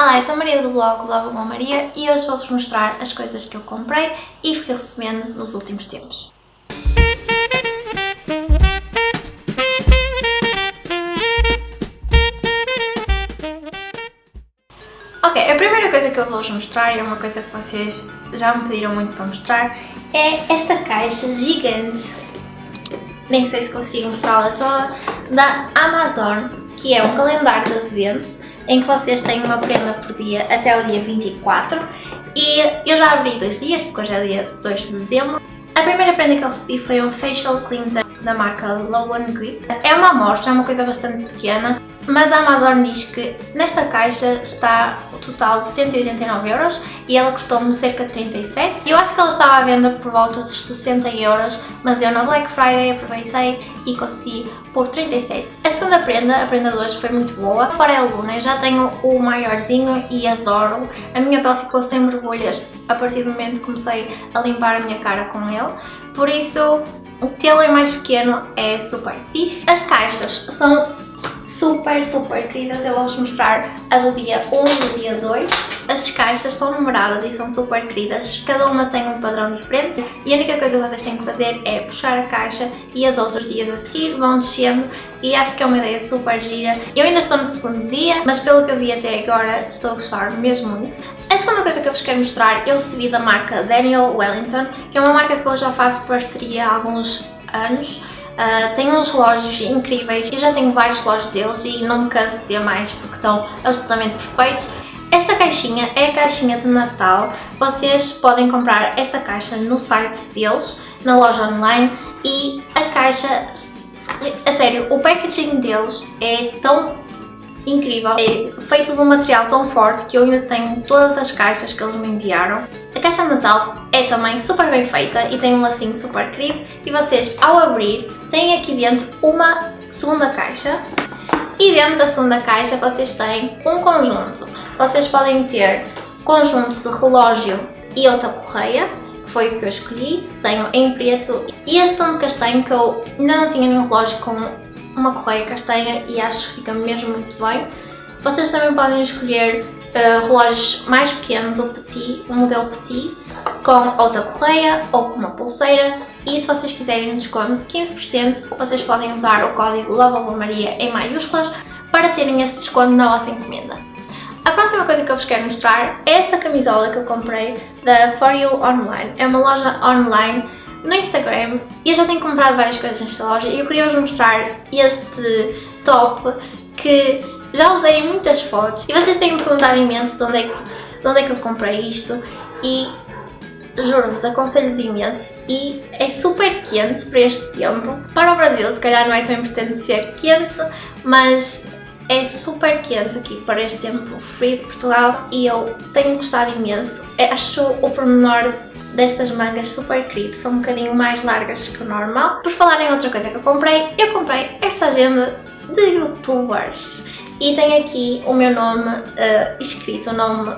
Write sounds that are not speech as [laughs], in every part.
Olá, eu sou a Maria do blog Love Uma Maria e hoje vou-vos mostrar as coisas que eu comprei e fui recebendo nos últimos tempos. Ok, a primeira coisa que eu vou-vos mostrar, e é uma coisa que vocês já me pediram muito para mostrar, é esta caixa gigante, nem sei se consigo mostrá-la toda, da Amazon, que é um calendário de adventos em que vocês têm uma prenda por dia até o dia 24 e eu já abri dois dias, porque hoje é dia 2 de dezembro. A primeira prenda que eu recebi foi um Facial Cleanser da marca Low Grip. É uma amostra, é uma coisa bastante pequena, mas a Amazon diz que nesta caixa está o total de 189 euros e ela custou-me cerca de 37. Eu acho que ela estava à venda por volta dos 60 euros, mas eu na Black Friday aproveitei e consegui por 37. A segunda prenda, a prenda de hoje, foi muito boa. Fora é Luna, já tenho o maiorzinho e adoro. A minha pele ficou sem borbulhas a partir do momento que comecei a limpar a minha cara com ele. Por isso, tê-lo em mais pequeno é super fixe. As caixas são super, super queridas. Eu vou-vos mostrar a do dia 1 e do dia 2. As caixas estão numeradas e são super queridas. Cada uma tem um padrão diferente e a única coisa que vocês têm que fazer é puxar a caixa e os outros dias a seguir vão descendo e acho que é uma ideia super gira. Eu ainda estou no segundo dia, mas pelo que eu vi até agora estou a gostar mesmo muito. A segunda coisa que eu vos quero mostrar eu recebi da marca Daniel Wellington, que é uma marca que eu já faço parceria há alguns anos Uh, tem uns relógios incríveis, eu já tenho vários relógios deles e não me canso de ter mais porque são absolutamente perfeitos. Esta caixinha é a caixinha de Natal, vocês podem comprar esta caixa no site deles, na loja online e a caixa, a sério, o packaging deles é tão incrível, é feito de um material tão forte que eu ainda tenho todas as caixas que eles me enviaram. A caixa de Natal é também super bem feita e tem um lacinho super querido e vocês ao abrir têm aqui dentro uma segunda caixa e dentro da segunda caixa vocês têm um conjunto. Vocês podem ter conjunto de relógio e outra correia, que foi o que eu escolhi. Tenho em preto e este tom de castanho que eu ainda não tinha nenhum relógio com uma correia castanha e acho que fica mesmo muito bem. Vocês também podem escolher uh, relógios mais pequenos, o petit, o modelo petit, com outra correia ou com uma pulseira e se vocês quiserem um desconto de 15% vocês podem usar o código Maria em maiúsculas para terem esse desconto na vossa encomenda. A próxima coisa que eu vos quero mostrar é esta camisola que eu comprei da For You Online. É uma loja online no Instagram e eu já tenho comprado várias coisas nesta loja e eu queria vos mostrar este top que já usei muitas fotos e vocês têm me perguntado imenso de onde é que, de onde é que eu comprei isto e juro-vos, aconselho-vos imenso e é super quente para este tempo. Para o Brasil se calhar não é tão importante ser quente, mas é super quente aqui para este tempo frio de Portugal e eu tenho gostado imenso. Acho o pormenor destas mangas super querido, são um bocadinho mais largas que o normal. Por falar em outra coisa que eu comprei, eu comprei esta agenda de youtubers e tem aqui o meu nome uh, escrito, o nome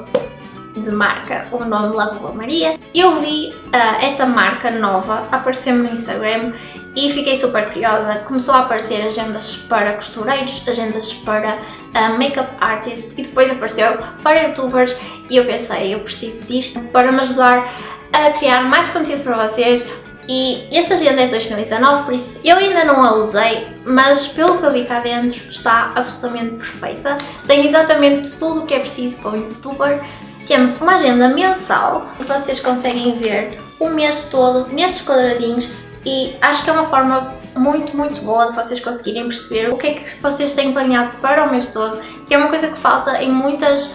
de marca, o nome Lava Maria. Eu vi uh, esta marca nova aparecer-me no Instagram e fiquei super curiosa. Começou a aparecer agendas para costureiros, agendas para uh, make-up artists e depois apareceu para youtubers e eu pensei, eu preciso disto para me ajudar a criar mais conteúdo para vocês e essa agenda é de 2019, por isso eu ainda não a usei, mas pelo que eu vi cá dentro está absolutamente perfeita. Tem exatamente tudo o que é preciso para um youtuber. Temos uma agenda mensal vocês conseguem ver o mês todo nestes quadradinhos e acho que é uma forma muito, muito boa de vocês conseguirem perceber o que é que vocês têm planeado para o mês todo, que é uma coisa que falta em muitas,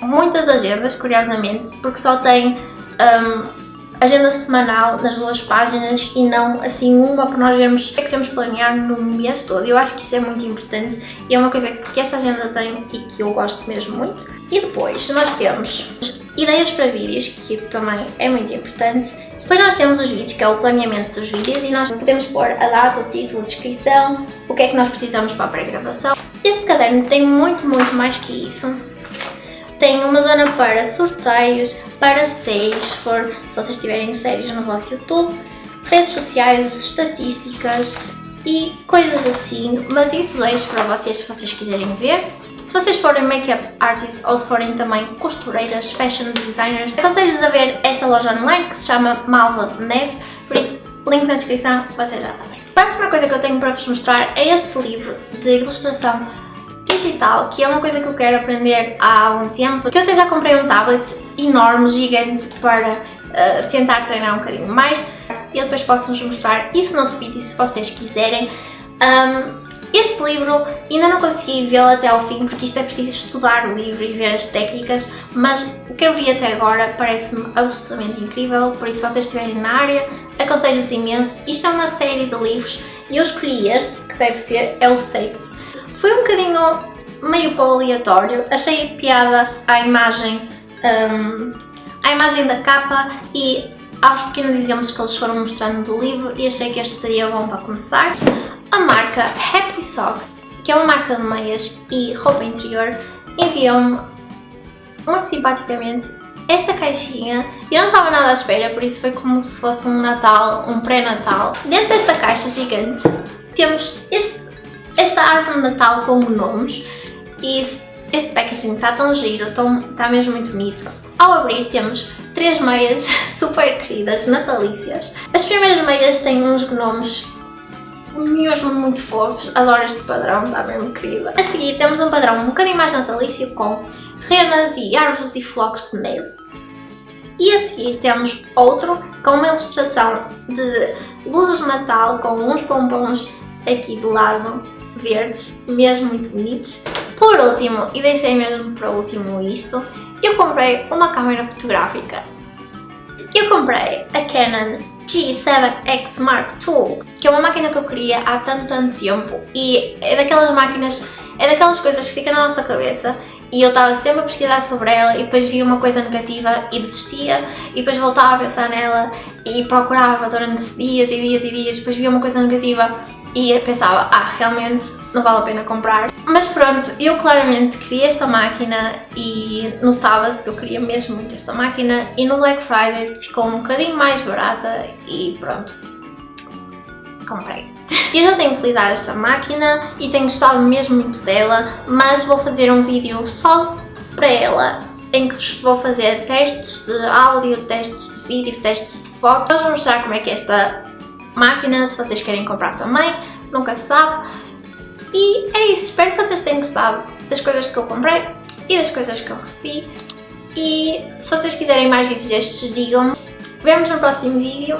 muitas agendas, curiosamente, porque só tem um, agenda semanal nas duas páginas e não assim uma para nós vermos o que é que temos planear no mês todo. Eu acho que isso é muito importante e é uma coisa que esta agenda tem e que eu gosto mesmo muito. E depois nós temos ideias para vídeos, que também é muito importante. Depois nós temos os vídeos, que é o planeamento dos vídeos e nós podemos pôr a data, o título, a descrição, o que é que nós precisamos para a pré-gravação. Este caderno tem muito, muito mais que isso tem uma zona para sorteios, para séries, se, for, se vocês tiverem séries no vosso YouTube, redes sociais, estatísticas e coisas assim, mas isso deixo para vocês se vocês quiserem ver. Se vocês forem make-up artists ou forem também costureiras, fashion designers, aconselho-vos a ver esta loja online que se chama Malva de Neve, por isso, link na descrição, vocês já sabem. A próxima coisa que eu tenho para vos mostrar é este livro de ilustração digital, que é uma coisa que eu quero aprender há algum tempo, que eu até já comprei um tablet enorme, gigante, para uh, tentar treinar um bocadinho mais. Eu depois posso-vos mostrar isso noutro vídeo, se vocês quiserem. Um, este livro ainda não consegui vê-lo até ao fim, porque isto é preciso estudar o livro e ver as técnicas, mas o que eu vi até agora parece-me absolutamente incrível, por isso se vocês estiverem na área, aconselho-vos imenso. Isto é uma série de livros e eu escolhi este, que deve ser, é o Saints. Foi um bocadinho meio para aleatório, achei piada à imagem, um, à imagem da capa e aos pequenos exemplos que eles foram mostrando do livro e achei que este seria bom para começar. A marca Happy Socks, que é uma marca de meias e roupa interior, enviou-me muito simpaticamente esta caixinha. Eu não estava nada à espera, por isso foi como se fosse um Natal, um pré-Natal. Dentro desta caixa gigante temos este, esta árvore de Natal com gnomos e este packaging está tão giro, está mesmo muito bonito. Ao abrir temos três meias [laughs] super queridas, natalícias. As primeiras meias têm uns gnomos mesmo muito fofos, adoro este padrão, está mesmo querida. A seguir temos um padrão um bocadinho mais natalício com renas e árvores e flocos de neve. E a seguir temos outro com uma ilustração de luzes de Natal com uns pompons aqui do lado verdes, mesmo muito bonitos. Por último, e deixei mesmo para último isto, eu comprei uma câmera fotográfica. Eu comprei a Canon G7X Mark II, que é uma máquina que eu queria há tanto, tanto tempo e é daquelas máquinas, é daquelas coisas que ficam na nossa cabeça e eu estava sempre a pesquisar sobre ela e depois via uma coisa negativa e desistia e depois voltava a pensar nela e procurava durante dias e dias e dias, depois via uma coisa negativa e pensava, ah, realmente não vale a pena comprar. Mas pronto, eu claramente queria esta máquina e notava-se que eu queria mesmo muito esta máquina e no Black Friday ficou um bocadinho mais barata e pronto, comprei. Eu já tenho utilizado esta máquina e tenho gostado mesmo muito dela, mas vou fazer um vídeo só para ela em que vou fazer testes de áudio, testes de vídeo, testes de foto. Vou mostrar como é que é esta máquina, se vocês querem comprar também, nunca se sabe. E é isso, espero que vocês tenham gostado das coisas que eu comprei e das coisas que eu recebi. E se vocês quiserem mais vídeos destes, digam-me. Vemo no próximo vídeo